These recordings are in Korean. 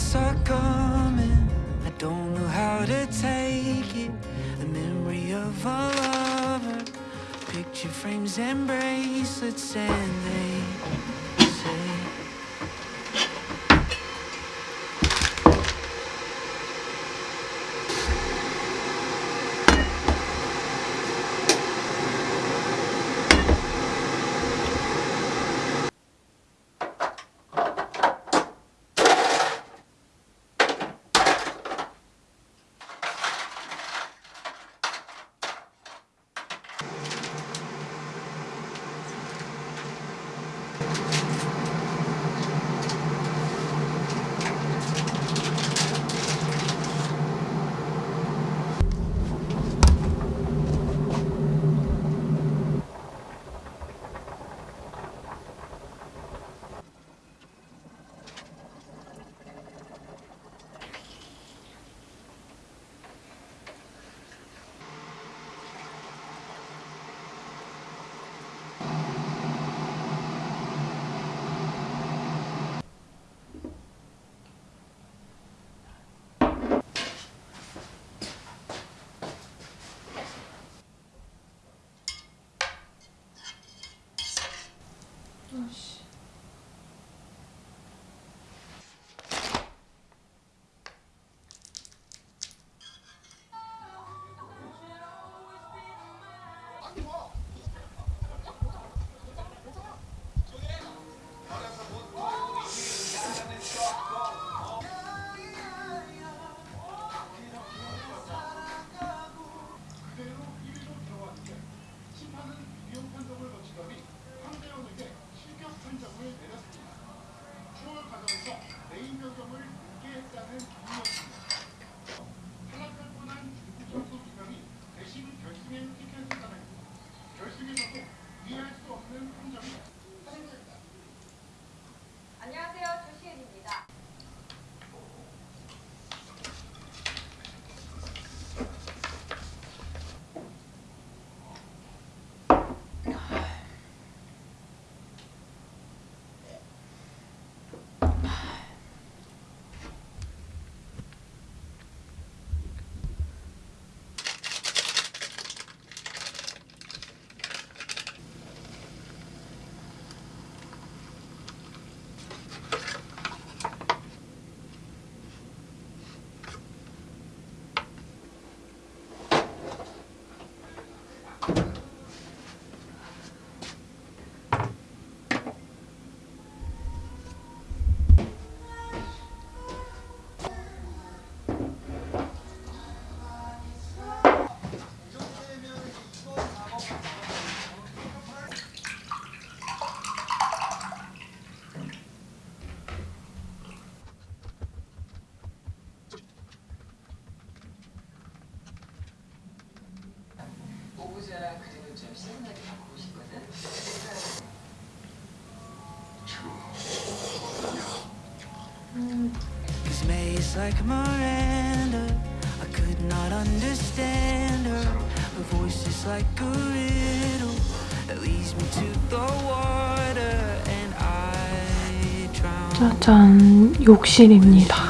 thoughts are coming. I don't know how to take it. The memory of a lover. Picture frames and bracelets, and they 오브제랑 그림을 좀 시원하게 바꾸고 싶거든. Cause May's like Miranda. I could not understand her. Her voice is like a riddle that leads me to the water, and I drown. 짜잔, 욕실입니다.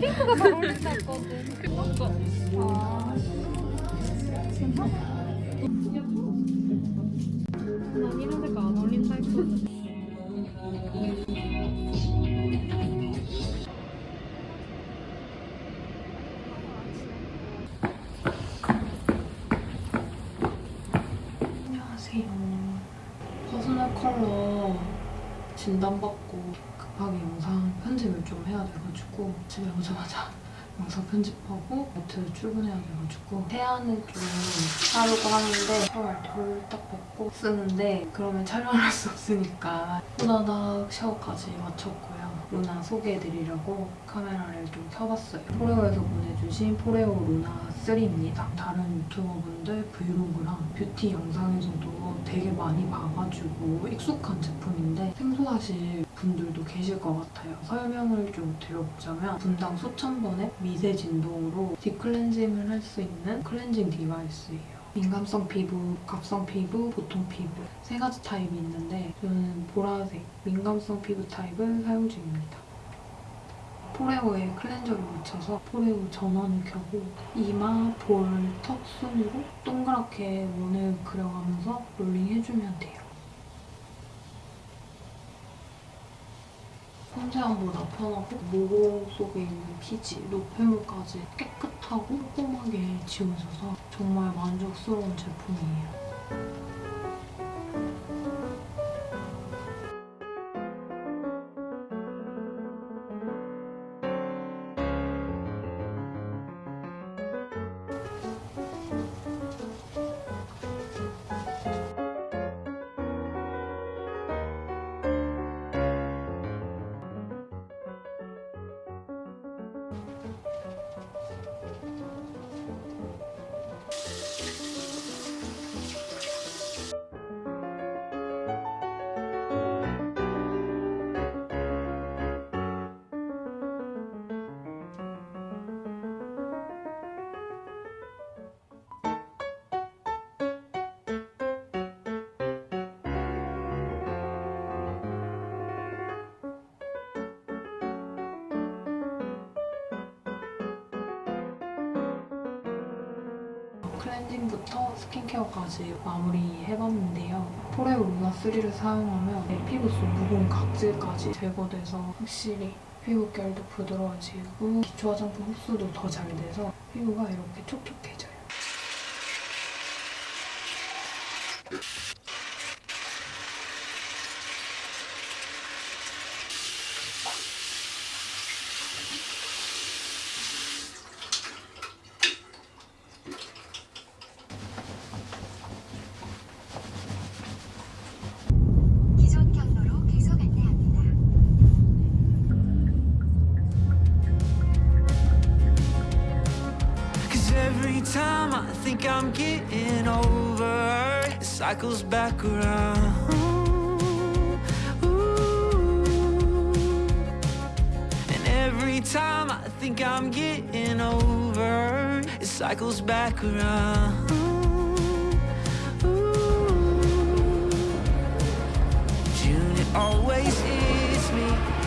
핑크가 잘 어울린다 했거든 아 괜찮아 집에 오자마자 영상 편집하고 마트 출근해야 돼가지고 세안을 좀 하려고 하는데 때 홀딱 벗고 씻는데 그러면 촬영할 수 없으니까 후다닥 샤워까지 마쳤고요. 루나 소개해드리려고 카메라를 좀 켜봤어요. 포레오에서 보내주신 포레오 루나 3입니다. 다른 유튜버분들 브이로그랑 뷰티 영상에서도 되게 많이 봐가지고 익숙한 제품인데 생소하실 분들도 계실 것 같아요. 설명을 좀 드려보자면 분당 수천 번의 미세 진동으로 딥클렌징을 할 수 있는 클렌징 디바이스예요. 민감성 피부, 복합성 피부, 보통 피부 세 가지 타입이 있는데 저는 보라색 민감성 피부 타입을 사용 중입니다. 포레오에 클렌저를 묻혀서 포레오 전원을 켜고 이마, 볼, 턱 순으로 동그랗게 원을 그려가면서 롤링해주면 돼요. 손세안보다 편하고 모공 속에 있는 피지, 노폐물까지 깨끗하고 꼼꼼하게 지워져서 정말 만족스러운 제품이에요. 클렌징부터 스킨케어까지 마무리해봤는데요. 포레오 루나 3를 사용하면 내 피부 속 무공 각질까지 제거돼서 확실히 피부결도 부드러워지고 기초 화장품 흡수도 더 잘 돼서 피부가 이렇게 촉촉해져요. Cycles back around. And every time I think I'm getting over, it cycles back around. Ooh. June, it always is me.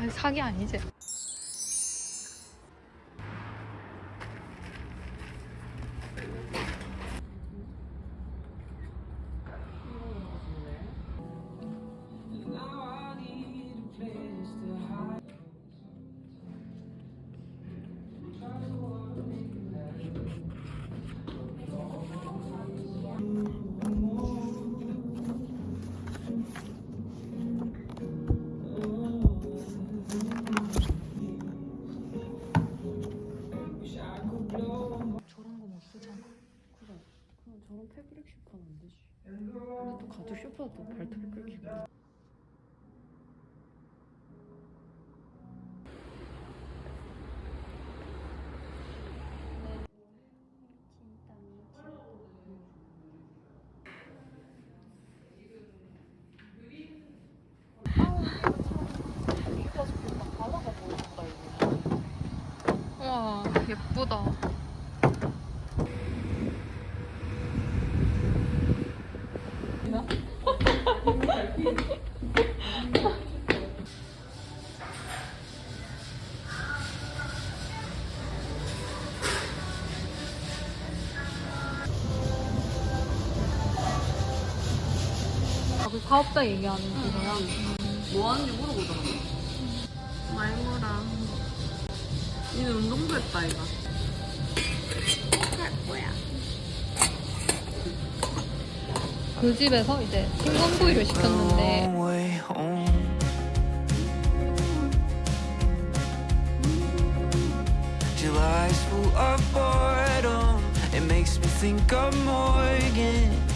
아니 사기 아니지? 예쁘다. 아, 그 사업자 얘기하는 그거야? 뭐 하는지 물어보더라 니는 운동도 했다, 이가. 그 집에서 이제 생선구이를 시켰는데 Long way home. July's full of boredom. It makes me think of Morgan.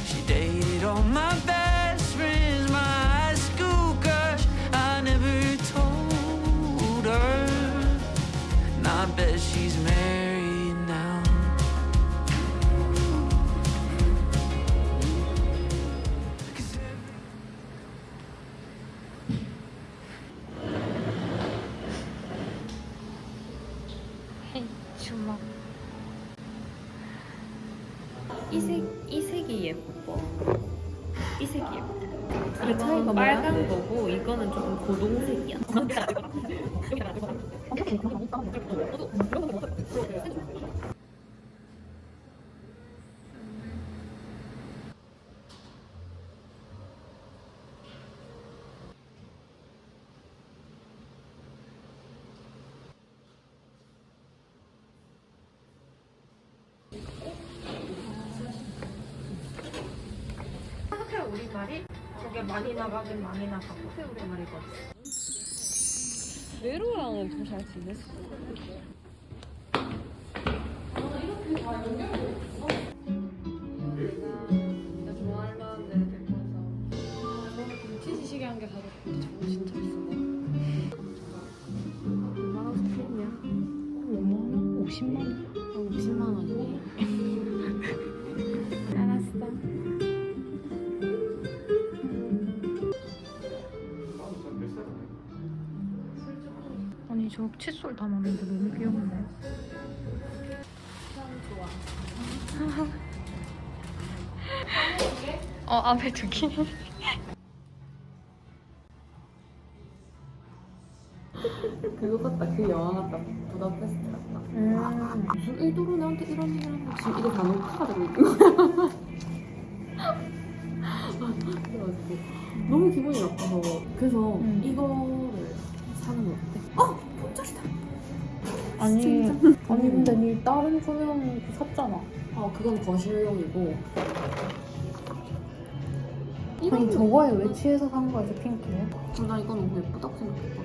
저게 많이 나가긴 많이 나가고 우리말이거든. 외로랑은 좀잘 지냈어. 치시시게 아니 저 칫솔 담았는데 너무 귀엽네. 어 앞에 두 개. 그거 같다. 그 영화 같다. 부다페스트 같다. 무슨 의도로 나한테 이런 얘기를 하는? 지금 이게 다 녹화가 되고 있는 거야. 그래가지고 너무 기분이 나빠서 그래서 음. 이거 다른 조명 샀잖아. 어 그건 거실용이고 아니 저거에 왜 취해서 산 거야 저 핑크에? 어, 나 이거 너무 예쁘다고 생각했거든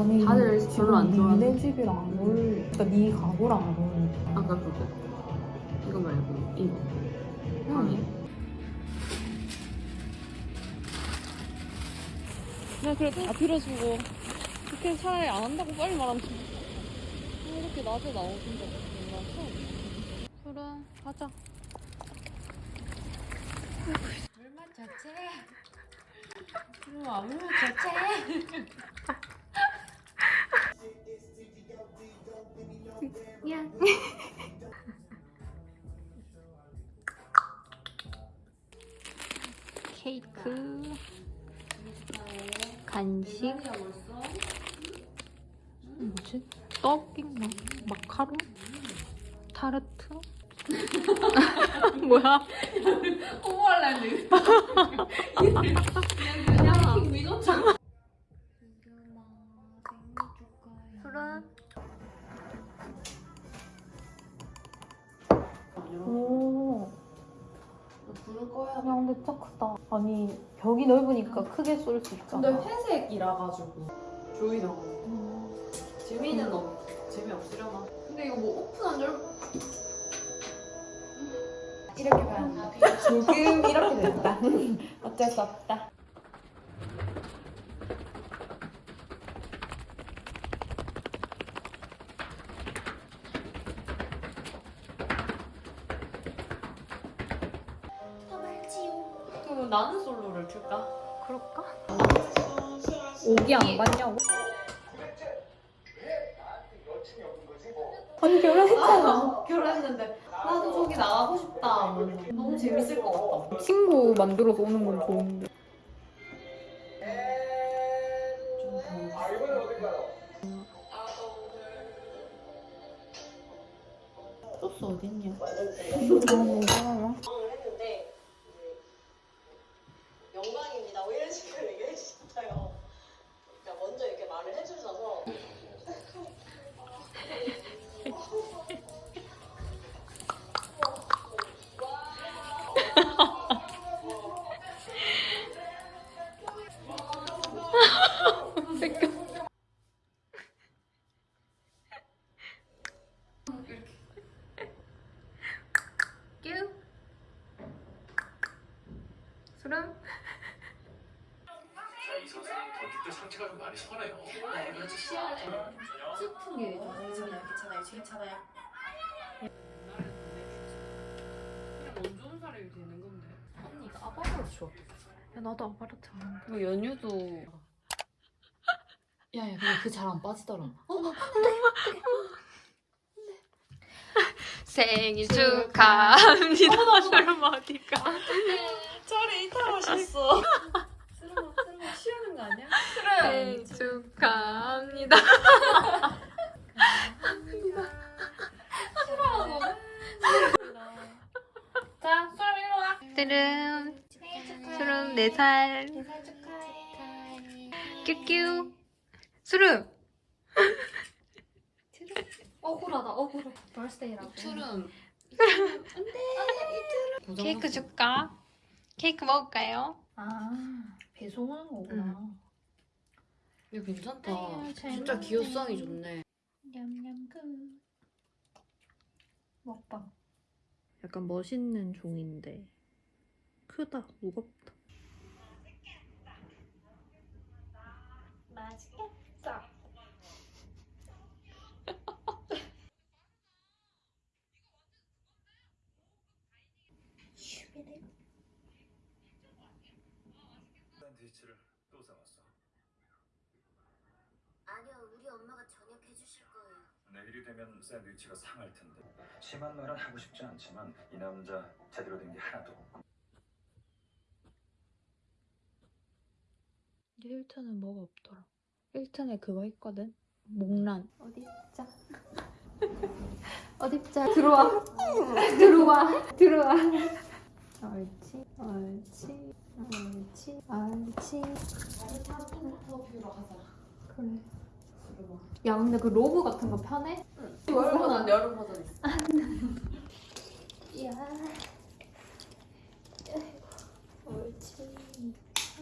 아니 다들 별로 안 좋아하는- 니네 집이랑 안 어울려. 그러니까 네 가구랑 안 어울려. 아까 그거 이거 말고 이거 아니. 나 그래도 다 빌어주고 그렇게 차라리 안 한다고 빨리 말하면 이렇게 낮에 나오는 적 정말 처음 그래 가자. 우와 물 자체 케이크, 간식, 뭐지? 떡인가? 마카롱? 타르트? 뭐야? 그래. 오. 부를 거야 야 근데 진짜 크다. 아니 벽이 넓으니까 크게 쏠 수 있잖아. 근데 회색이라 가지고 조이라고 재미는 없 재미없으려나 근데 이거 뭐 오픈한 줄 이렇게 봐야 조금 이렇게 됐다. 어쩔 수 없다. 그럼 나는 솔로를 틀까? 그럴까? 오기 안 받냐고? 재밌을 것 같다. 친구 만들어서 오는 건 좋은데. 그 잘 안 빠지더라. 생일 축하합니다. 수름 어디가? 저리 이탈하셨어. 스르마, 스르마 쉬는 거 아니야? 생일 축하합니다. 자, 수람 일로 와. 수름. 수름 4살. 뀨뀨. 수름. 억울하다 억울해. 벌스데이라고. 투름. 케이크 줄까? 케이크 먹을까요? 아 배송 하는 거구나. 이거 괜찮다. 아유, 잘 진짜. 기호성이 좋네. 냠냠 그. 먹방. 약간 멋있는 종인데 크다 무겁다. 샌드위치를 또 사왔어. 아니요, 우리 엄마가 저녁 해주실 거예요. 내일이 되면 샌드위치가 상할 텐데. 심한 말은 하고 싶지 않지만 이 남자 제대로 된 게 하나도 없고. 힐튼은 뭐가 없더라 힐튼에 그거 있거든 목란 어디 있자. 어디 있자. 들어와. 들어와. 들어와. 옳지. 옳지. 옳지. 옳지. 인터뷰로 하자. 그래. 야 근데 그 로브 같은 거 편해? 여름 버전, 여름 버전 있어. 야. 옳지.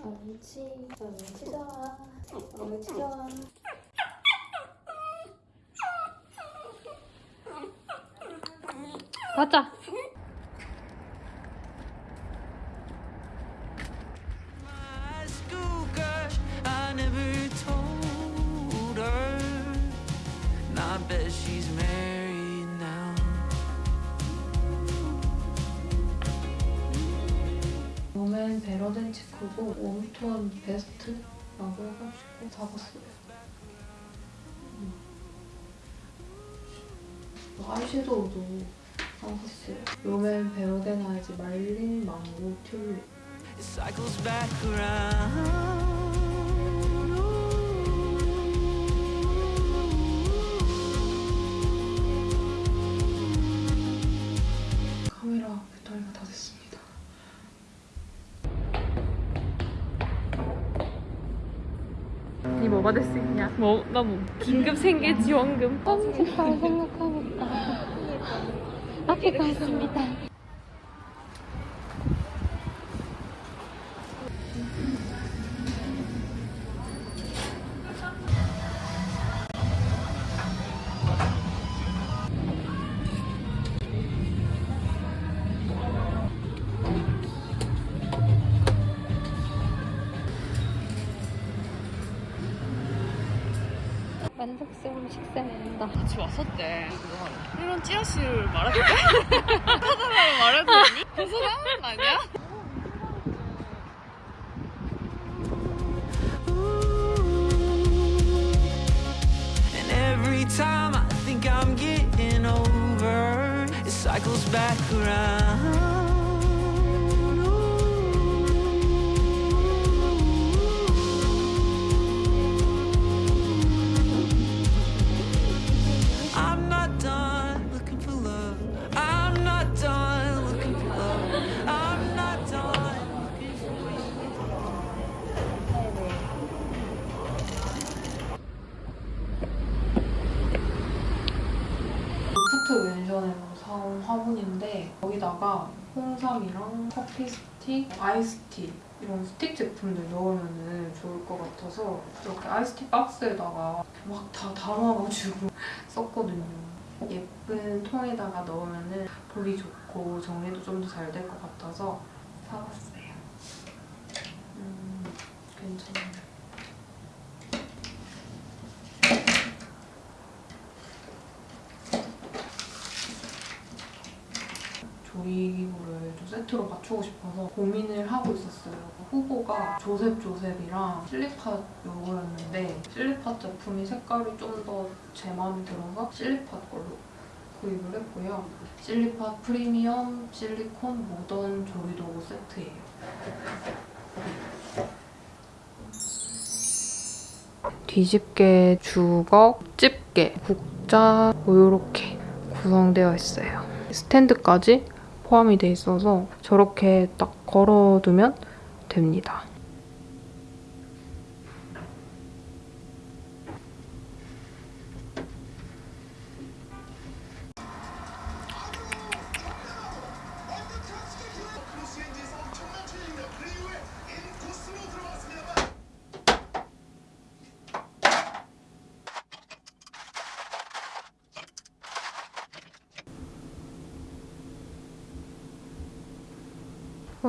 옳지. 옳지 좋아. 옳지 좋아. 가자 I bet she's married now. 롬앤 베러덴 치크고 웜톤 베스트라고 해가지고 사봤어요. 음. 아이섀도우도 사봤어요. 롬앤 베러덴 아이즈 말린 망고 튤립. 뭐 받을 수 있냐? 뭐, 나 뭐, 긴급 생계 지원금. 편집할 생각하겠다. 앞에 가겠습니다. 만족스러운 식사입니다. 같이 왔었대. 이런 찌라시를 말해도 돼? 사람을 말해도 되니? 그 사람 아니야? 홍삼이랑 커피 스틱, 아이스티 이런 스틱 제품들 넣으면 좋을 것 같아서 이렇게 아이스티 박스에다가 막 다 담아가지고 썼거든요. 예쁜 통에다가 넣으면 보기 좋고 정리도 좀 더 잘 될 것 같아서 사봤어요. 음, 괜찮아요. 조리 세트로 맞추고 싶어서 고민을 하고 있었어요. 후보가 조셉 조셉이랑 실리팟 요거였는데 실리팟 제품이 색깔이 좀 더 제 마음에 들어서 실리팟 걸로 구입을 했고요. 실리팟 프리미엄 실리콘 모던 조리도구 세트예요. 뒤집개, 주걱, 집게, 국자 뭐 이렇게 구성되어 있어요. 스탠드까지 포함이 돼 있어서 저렇게 딱 걸어두면 됩니다.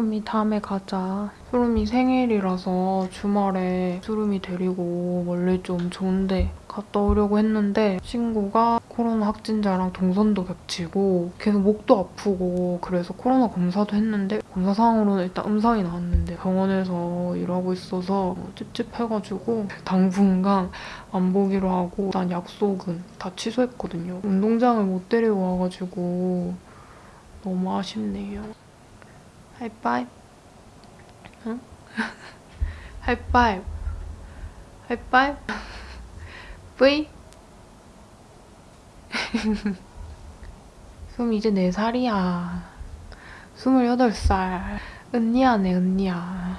수름이 다음에 가자. 수름이 생일이라서 주말에 수름이 데리고 원래 좀 좋은데 갔다 오려고 했는데 친구가 코로나 확진자랑 동선도 겹치고 계속 목도 아프고 그래서 코로나 검사도 했는데 검사상으로는 일단 음성이 나왔는데 병원에서 일하고 있어서 찝찝해가지고 당분간 안 보기로 하고 일단 약속은 다 취소했거든요. 운동장을 못 데리고 와가지고 너무 아쉽네요. 하이파이브. 응? 하이파이브. 하이파이브. V. 숨 이제 4살이야. 28살. 은니야네, 은니야.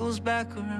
Cycles back around.